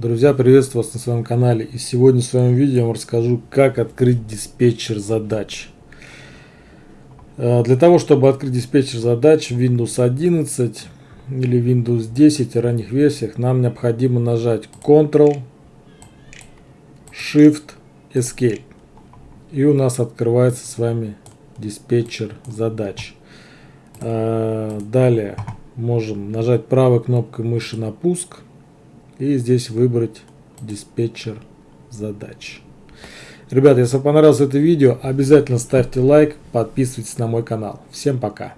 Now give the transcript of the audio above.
Друзья, приветствую вас на своем канале и сегодня в своем видео я вам расскажу, как открыть диспетчер задач. Э, для того, чтобы открыть диспетчер задач в Windows 11 или Windows 10 и ранних версиях, нам необходимо нажать Ctrl, Shift, Escape. И у нас открывается с вами диспетчер задач. Э, далее можем нажать правой кнопкой мыши на пуск и здесь выбрать диспетчер задач. Ребята, если вам понравилось это видео, обязательно ставьте лайк, подписывайтесь на мой канал. Всем пока!